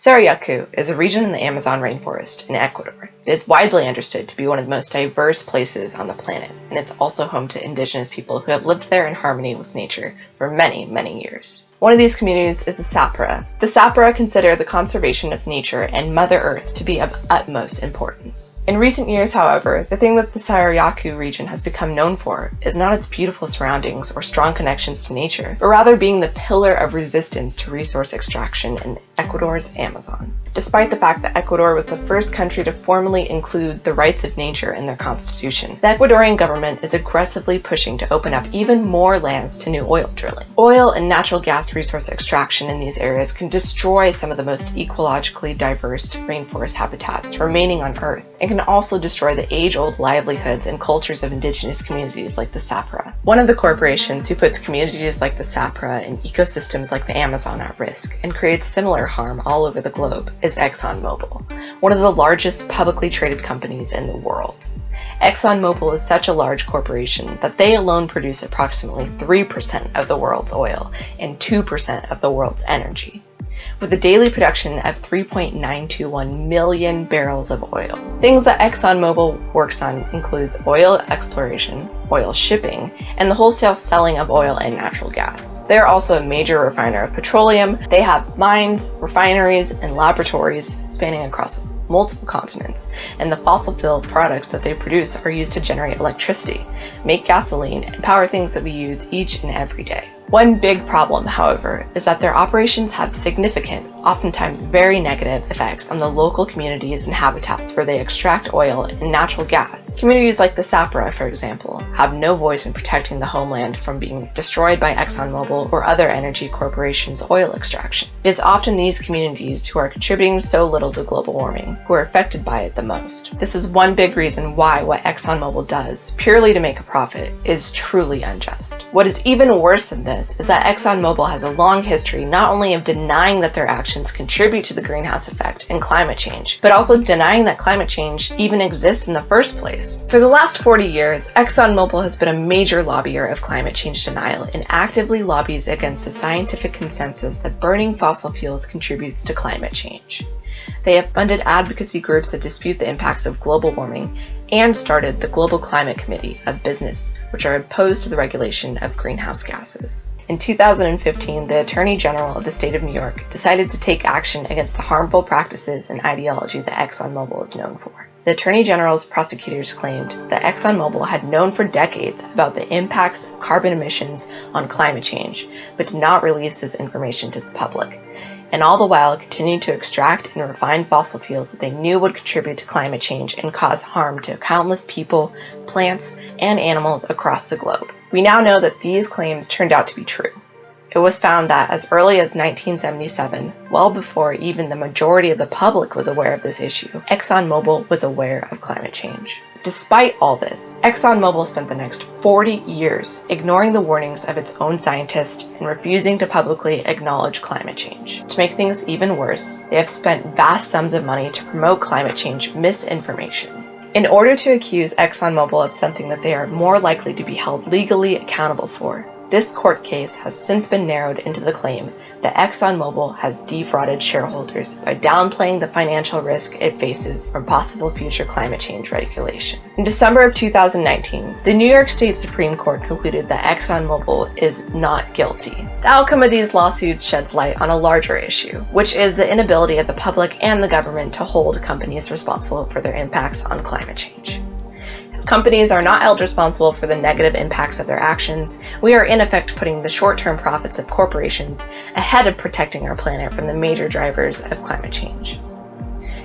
Sarayaku is a region in the Amazon rainforest in Ecuador. It is widely understood to be one of the most diverse places on the planet, and it's also home to indigenous people who have lived there in harmony with nature for many, many years. One of these communities is the Sapra. The Sapra consider the conservation of nature and Mother Earth to be of utmost importance. In recent years, however, the thing that the Sarayaku region has become known for is not its beautiful surroundings or strong connections to nature, but rather being the pillar of resistance to resource extraction in Ecuador's Amazon. Despite the fact that Ecuador was the first country to formally include the rights of nature in their constitution, the Ecuadorian government is aggressively pushing to open up even more lands to new oil drilling. Oil and natural gas resource extraction in these areas can destroy some of the most ecologically diverse rainforest habitats remaining on Earth, and can also destroy the age-old livelihoods and cultures of indigenous communities like the Sapra. One of the corporations who puts communities like the Sapra and ecosystems like the Amazon at risk and creates similar harm all over the globe is ExxonMobil, one of the largest publicly traded companies in the world. ExxonMobil is such a large corporation that they alone produce approximately 3% of the world's oil and 2% of the world's energy with a daily production of 3.921 million barrels of oil. Things that ExxonMobil works on includes oil exploration, oil shipping, and the wholesale selling of oil and natural gas. They're also a major refiner of petroleum. They have mines, refineries, and laboratories spanning across multiple continents, and the fossil fuel products that they produce are used to generate electricity, make gasoline, and power things that we use each and every day. One big problem, however, is that their operations have significant, oftentimes very negative, effects on the local communities and habitats where they extract oil and natural gas. Communities like the Sapra, for example, have no voice in protecting the homeland from being destroyed by ExxonMobil or other energy corporations' oil extraction. It is often these communities who are contributing so little to global warming who are affected by it the most. This is one big reason why what ExxonMobil does, purely to make a profit, is truly unjust. What is even worse than this is that ExxonMobil has a long history not only of denying that their actions contribute to the greenhouse effect and climate change, but also denying that climate change even exists in the first place. For the last 40 years, ExxonMobil has been a major lobbyer of climate change denial and actively lobbies against the scientific consensus that burning fossil fuels contributes to climate change. They have funded advocacy groups that dispute the impacts of global warming and started the Global Climate Committee of Business, which are opposed to the regulation of greenhouse gases. In 2015, the Attorney General of the state of New York decided to take action against the harmful practices and ideology that ExxonMobil is known for. The Attorney General's prosecutors claimed that ExxonMobil had known for decades about the impacts of carbon emissions on climate change, but did not release this information to the public and all the while continued to extract and refine fossil fuels that they knew would contribute to climate change and cause harm to countless people, plants, and animals across the globe. We now know that these claims turned out to be true. It was found that as early as 1977, well before even the majority of the public was aware of this issue, ExxonMobil was aware of climate change. Despite all this, ExxonMobil spent the next 40 years ignoring the warnings of its own scientists and refusing to publicly acknowledge climate change. To make things even worse, they have spent vast sums of money to promote climate change misinformation. In order to accuse ExxonMobil of something that they are more likely to be held legally accountable for, this court case has since been narrowed into the claim that ExxonMobil has defrauded shareholders by downplaying the financial risk it faces from possible future climate change regulation. In December of 2019, the New York State Supreme Court concluded that ExxonMobil is not guilty. The outcome of these lawsuits sheds light on a larger issue, which is the inability of the public and the government to hold companies responsible for their impacts on climate change. Companies are not held responsible for the negative impacts of their actions. We are in effect putting the short-term profits of corporations ahead of protecting our planet from the major drivers of climate change.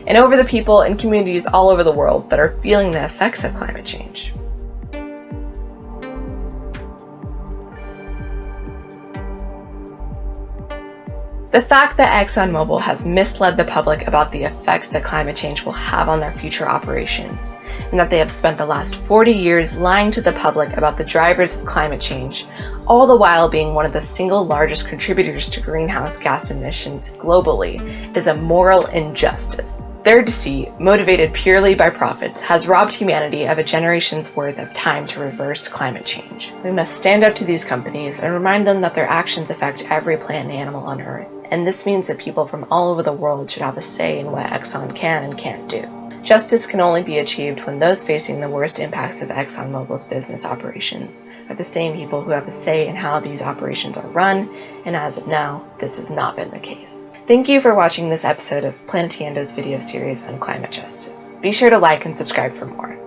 And over the people and communities all over the world that are feeling the effects of climate change. The fact that ExxonMobil has misled the public about the effects that climate change will have on their future operations, and that they have spent the last 40 years lying to the public about the drivers of climate change, all the while being one of the single largest contributors to greenhouse gas emissions globally, is a moral injustice. Their deceit, motivated purely by profits, has robbed humanity of a generation's worth of time to reverse climate change. We must stand up to these companies and remind them that their actions affect every plant and animal on Earth and this means that people from all over the world should have a say in what Exxon can and can't do. Justice can only be achieved when those facing the worst impacts of ExxonMobil's business operations are the same people who have a say in how these operations are run, and as of now, this has not been the case. Thank you for watching this episode of Planetiendo's video series on climate justice. Be sure to like and subscribe for more.